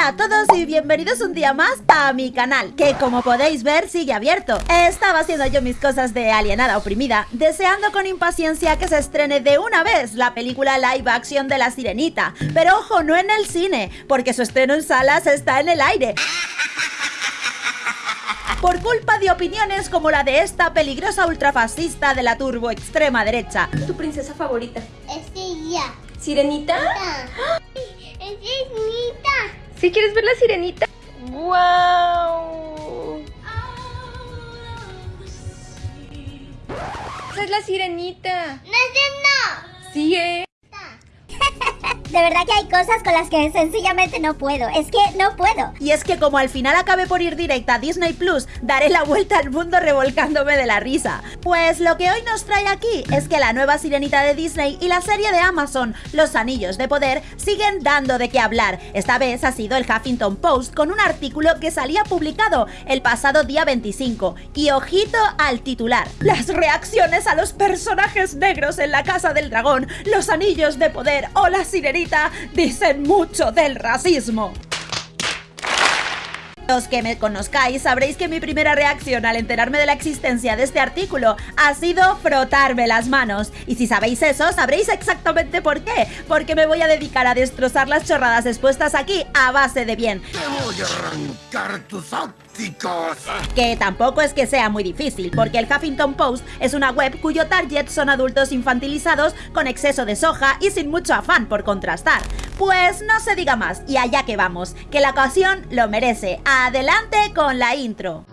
Hola a todos y bienvenidos un día más a mi canal, que como podéis ver sigue abierto. Estaba haciendo yo mis cosas de alienada oprimida, deseando con impaciencia que se estrene de una vez la película live action de La Sirenita. Pero ojo, no en el cine, porque su estreno en salas está en el aire por culpa de opiniones como la de esta peligrosa ultrafascista de la turbo extrema derecha. ¿Tu princesa favorita? Es ella. ¿Sirenita? Es ¿Sí quieres ver la sirenita? ¡Wow! Esa es la sirenita. No, no, Sí, eh. De verdad que hay cosas con las que sencillamente no puedo. Es que no puedo. Y es que como al final acabé por ir directa a Disney Plus, daré la vuelta al mundo revolcándome de la risa. Pues lo que hoy nos trae aquí es que la nueva sirenita de Disney y la serie de Amazon, Los Anillos de Poder, siguen dando de qué hablar. Esta vez ha sido el Huffington Post con un artículo que salía publicado el pasado día 25. Y ojito al titular. Las reacciones a los personajes negros en la Casa del Dragón, Los Anillos de Poder o la Sirenita dicen mucho del racismo. Los que me conozcáis sabréis que mi primera reacción al enterarme de la existencia de este artículo ha sido frotarme las manos. Y si sabéis eso, sabréis exactamente por qué. Porque me voy a dedicar a destrozar las chorradas expuestas aquí a base de bien. Te voy a arrancar tus Que tampoco es que sea muy difícil, porque el Huffington Post es una web cuyo target son adultos infantilizados con exceso de soja y sin mucho afán por contrastar. Pues no se diga más, y allá que vamos, que la ocasión lo merece. Adelante con la intro.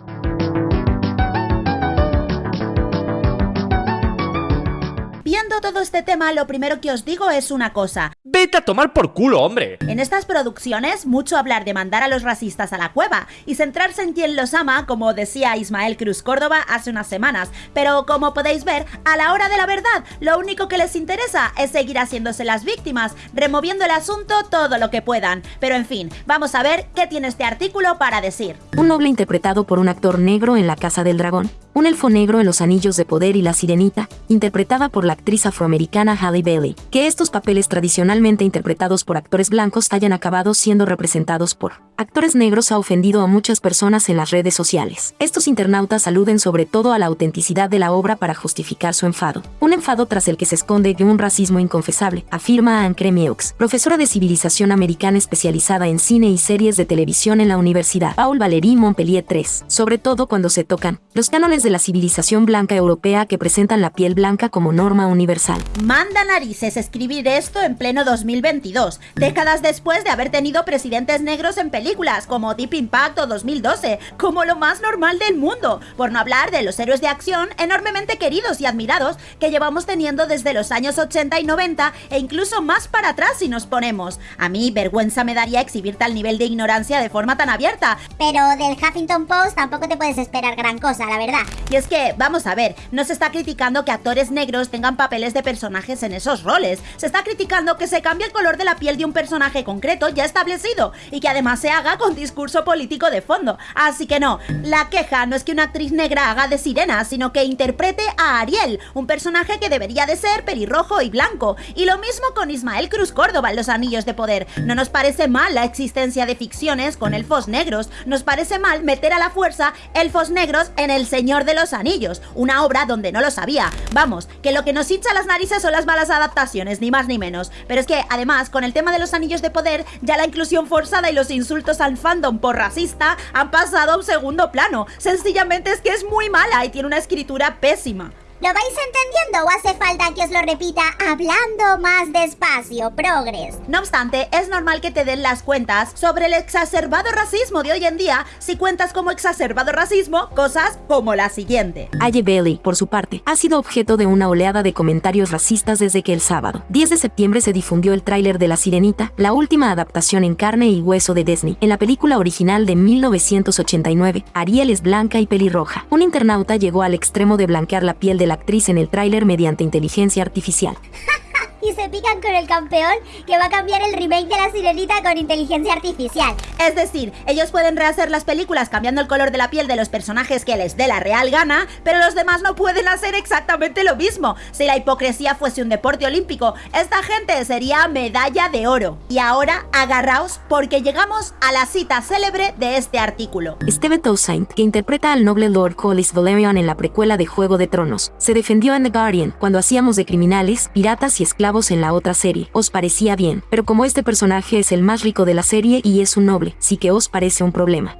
Viendo todo este tema, lo primero que os digo es una cosa. Vete a tomar por culo, hombre. En estas producciones, mucho hablar de mandar a los racistas a la cueva y centrarse en quien los ama, como decía Ismael Cruz Córdoba hace unas semanas. Pero como podéis ver, a la hora de la verdad, lo único que les interesa es seguir haciéndose las víctimas, removiendo el asunto todo lo que puedan. Pero en fin, vamos a ver qué tiene este artículo para decir. Un noble interpretado por un actor negro en La Casa del Dragón, un elfo negro en Los Anillos de Poder y La Sirenita, interpretada por la actriz afroamericana Halle Bailey, que estos papeles tradicionalmente interpretados por actores blancos hayan acabado siendo representados por actores negros ha ofendido a muchas personas en las redes sociales. Estos internautas aluden sobre todo a la autenticidad de la obra para justificar su enfado. Un enfado tras el que se esconde de un racismo inconfesable, afirma Anne Cremieux, profesora de civilización americana especializada en cine y series de televisión en la Universidad Paul Valéry Montpellier III, sobre todo cuando se tocan los cánones de la civilización blanca europea que presentan la piel blanca como norma universal. Manda narices escribir esto en pleno 2022, décadas después de haber tenido presidentes negros en películas como Deep Impact o 2012, como lo más normal del mundo, por no hablar de los héroes de acción enormemente queridos y admirados que llevamos teniendo desde los años 80 y 90 e incluso más para atrás si nos ponemos. A mí vergüenza me daría exhibir tal nivel de ignorancia de forma tan abierta, Pero del Huffington Post tampoco te puedes esperar gran cosa, la verdad. Y es que, vamos a ver, no se está criticando que actores negros tengan papeles de personajes en esos roles. Se está criticando que se cambie el color de la piel de un personaje concreto ya establecido y que además se haga con discurso político de fondo. Así que no, la queja no es que una actriz negra haga de sirena, sino que interprete a Ariel, un personaje que debería de ser pelirrojo y blanco. Y lo mismo con Ismael Cruz Córdoba en Los Anillos de Poder. No nos parece mal la existencia de ficciones con elfos negros, nos parece mal meter a la fuerza elfos negros en El Señor de los Anillos, una obra donde no lo sabía. Vamos, que lo que nos hincha las narices son las malas adaptaciones, ni más ni menos. Pero es que, además, con el tema de los anillos de poder, ya la inclusión forzada y los insultos al fandom por racista han pasado a un segundo plano. Sencillamente es que es muy mala y tiene una escritura pésima. ¿Lo vais entendiendo o hace falta que os lo repita hablando más despacio, progres? No obstante, es normal que te den las cuentas sobre el exacerbado racismo de hoy en día si cuentas como exacerbado racismo cosas como la siguiente. Halle Bailey, por su parte, ha sido objeto de una oleada de comentarios racistas desde que el sábado, 10 de septiembre, se difundió el tráiler de La Sirenita, la última adaptación en carne y hueso de Disney. En la película original de 1989, Ariel es blanca y pelirroja. Un internauta llegó al extremo de blanquear la piel de la actriz en el tráiler mediante inteligencia artificial. Y se pican con el campeón que va a cambiar el remake de la sirenita con inteligencia artificial. Es decir, ellos pueden rehacer las películas cambiando el color de la piel de los personajes que les dé la real gana, pero los demás no pueden hacer exactamente lo mismo. Si la hipocresía fuese un deporte olímpico, esta gente sería medalla de oro. Y ahora agarraos porque llegamos a la cita célebre de este artículo. Steve Toussaint, que interpreta al noble Lord Collis Valerian en la precuela de Juego de Tronos, se defendió en The Guardian cuando hacíamos de criminales, piratas y esclavos en la otra serie. Os parecía bien, pero como este personaje es el más rico de la serie y es un noble, sí que os parece un problema.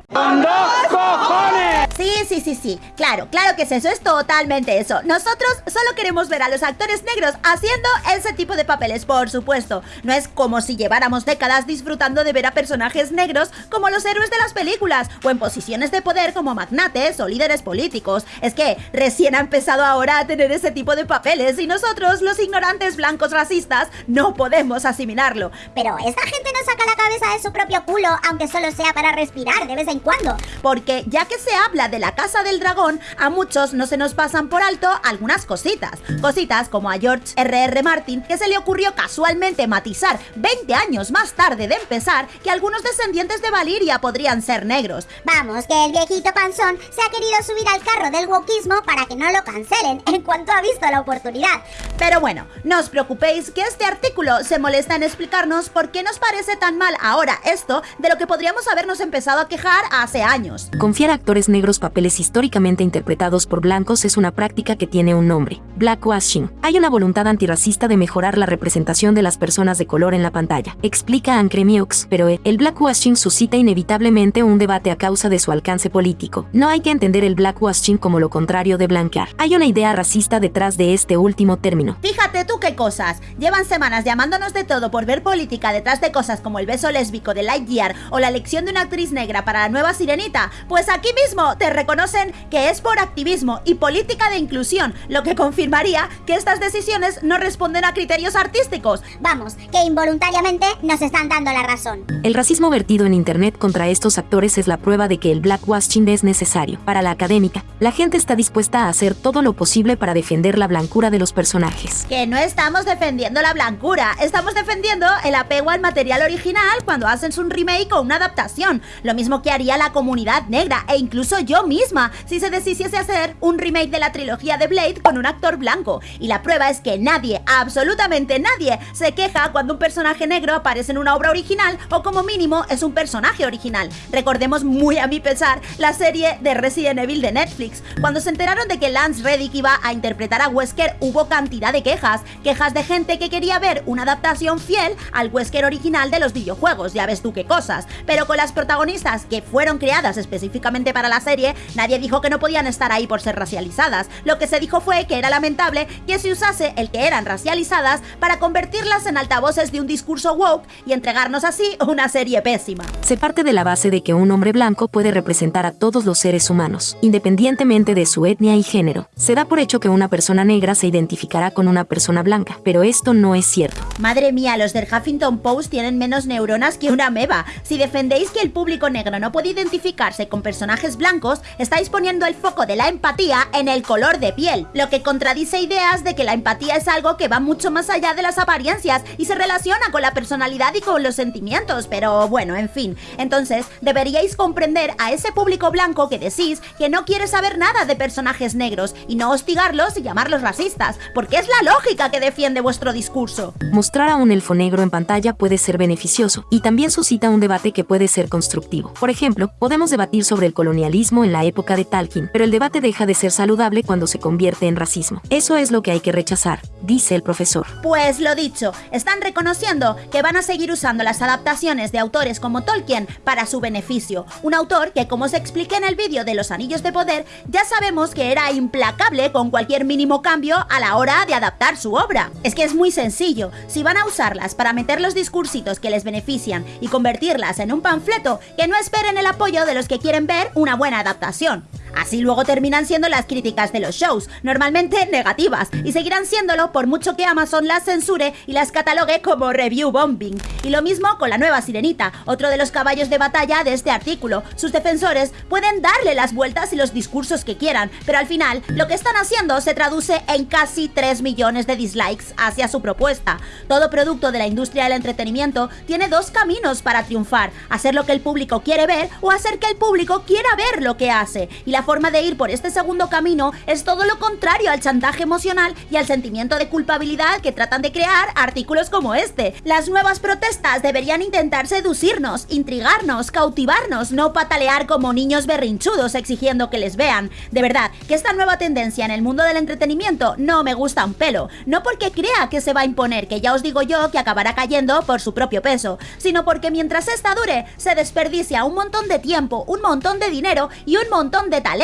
Sí, sí, sí, sí. Claro, claro que es eso, es totalmente eso. Nosotros solo queremos ver a los actores negros haciendo ese tipo de papeles, por supuesto. No es como si lleváramos décadas disfrutando de ver a personajes negros como los héroes de las películas o en posiciones de poder como magnates o líderes políticos. Es que recién ha empezado ahora a tener ese tipo de papeles y nosotros, los ignorantes blancos racistas, no podemos asimilarlo. Pero esta gente no saca la cabeza de su propio culo, aunque solo sea para respirar de vez en cuando. Porque ya que se habla de la Casa del Dragón, a muchos no se nos pasan por alto algunas cositas. Cositas como a George R.R. Martin, que se le ocurrió casualmente matizar 20 años más tarde de empezar que algunos descendientes de Valiria podrían ser negros. Vamos, que el viejito panzón se ha querido subir al carro del wokismo para que no lo cancelen en cuanto ha visto la oportunidad. Pero bueno, no os preocupéis que este artículo se molesta en explicarnos por qué nos parece tan mal ahora esto de lo que podríamos habernos empezado a quejar hace años. Confiar a actores negros papeles históricamente interpretados por blancos es una práctica que tiene un nombre, blackwashing. Hay una voluntad antirracista de mejorar la representación de las personas de color en la pantalla, explica Ancre Mieux, pero el blackwashing suscita inevitablemente un debate a causa de su alcance político. No hay que entender el blackwashing como lo contrario de blanquear. Hay una idea racista detrás de este último término. Fíjate tú qué cosas. Llevan semanas llamándonos de todo por ver política detrás de cosas como el beso lésbico de Lightyear o la elección de una actriz negra para la nueva sirenita. Pues aquí mismo te reconocen que es por activismo y política de inclusión, lo que confirmaría que estas decisiones no responden a criterios artísticos. Vamos, que involuntariamente nos están dando la razón. El racismo vertido en Internet contra estos actores es la prueba de que el blackwashing es necesario. Para la académica, la gente está dispuesta a hacer todo lo posible para defender la blancura de los personajes. Que no estamos defendiendo la blancura, estamos defendiendo el apego al material original cuando hacen un remake o una adaptación. Lo mismo que haría la comunidad negra e incluso yo misma si se decidiese hacer un remake de la trilogía de Blade con un actor blanco y la prueba es que nadie, absolutamente nadie, se queja cuando un personaje negro aparece en una obra original o como mínimo es un personaje original. Recordemos muy a mi pesar la serie de Resident Evil de Netflix. Cuando se enteraron de que Lance Reddick iba a interpretar a Wesker hubo cantidad de quejas, quejas de gente que quería ver una adaptación fiel al Wesker original de los videojuegos, ya ves tú qué cosas. Pero con las protagonistas que fueron creadas específicamente para la serie, nadie dijo que no podían estar ahí por ser racializadas. Lo que se dijo fue que era lamentable que se usase el que eran racializadas para convertirlas en altavoces de un discurso woke y entregarnos así una serie pésima. Se parte de la base de que un hombre blanco puede representar a todos los seres humanos, independientemente de su etnia y género. Se da por hecho que una persona negra se identificará con una persona blanca, pero esto no es cierto. Madre mía, los del Huffington Post tienen menos neuronas que una meba. Si defendéis que el público negro no puede identificarse con personajes blancos, estáis poniendo el foco de la empatía en el color de piel, lo que contradice ideas de que la empatía es algo que va mucho más allá de las apariencias y se relaciona con la personalidad y con los sentimientos, pero bueno, en fin. Entonces, deberíais comprender a ese público blanco que decís que no quiere saber nada de personajes negros y no hostigarlos y llamarlos racistas, porque es la lógica que defiende vuestro discurso. Mostrar a un elfo negro en pantalla puede ser beneficioso y también suscita un debate que puede ser constructivo. Por ejemplo, podemos debatir sobre el colonialismo en la época de Tolkien, pero el debate deja de ser saludable cuando se convierte en racismo. Eso es lo que hay que rechazar, dice el profesor. Pues lo dicho, están reconociendo que van a seguir usando las adaptaciones de autores como Tolkien para su beneficio. Un autor que, como se expliqué en el vídeo de los Anillos de Poder, ya sabemos que era implacable con cualquier mínimo cambio a la hora de adaptar su obra. Es que es muy sencillo, si van a usarlas para meter los discursitos que les benefician y convertirlas en un panfleto, que no esperen el apoyo de los que quieren ver una buena adaptación adaptación. Así luego terminan siendo las críticas de los shows, normalmente negativas, y seguirán siéndolo por mucho que Amazon las censure y las catalogue como review bombing. Y lo mismo con la nueva Sirenita, otro de los caballos de batalla de este artículo. Sus defensores pueden darle las vueltas y los discursos que quieran, pero al final lo que están haciendo se traduce en casi 3 millones de dislikes hacia su propuesta. Todo producto de la industria del entretenimiento tiene dos caminos para triunfar, hacer lo que el público quiere ver o hacer que el público quiera ver lo que hace. Y forma de ir por este segundo camino es todo lo contrario al chantaje emocional y al sentimiento de culpabilidad que tratan de crear artículos como este. Las nuevas protestas deberían intentar seducirnos, intrigarnos, cautivarnos, no patalear como niños berrinchudos exigiendo que les vean. De verdad, que esta nueva tendencia en el mundo del entretenimiento no me gusta un pelo, no porque crea que se va a imponer, que ya os digo yo que acabará cayendo por su propio peso, sino porque mientras esta dure, se desperdicia un montón de tiempo, un montón de dinero y un montón de talento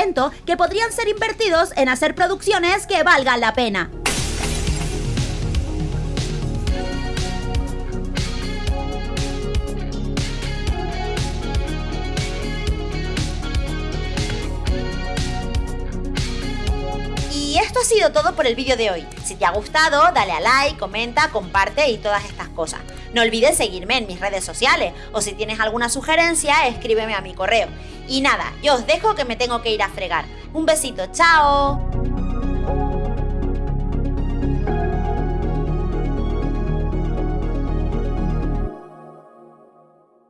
que podrían ser invertidos en hacer producciones que valgan la pena. Todo por el vídeo de hoy. Si te ha gustado, dale a like, comenta, comparte y todas estas cosas. No olvides seguirme en mis redes sociales o si tienes alguna sugerencia, escríbeme a mi correo. Y nada, yo os dejo que me tengo que ir a fregar. Un besito, chao.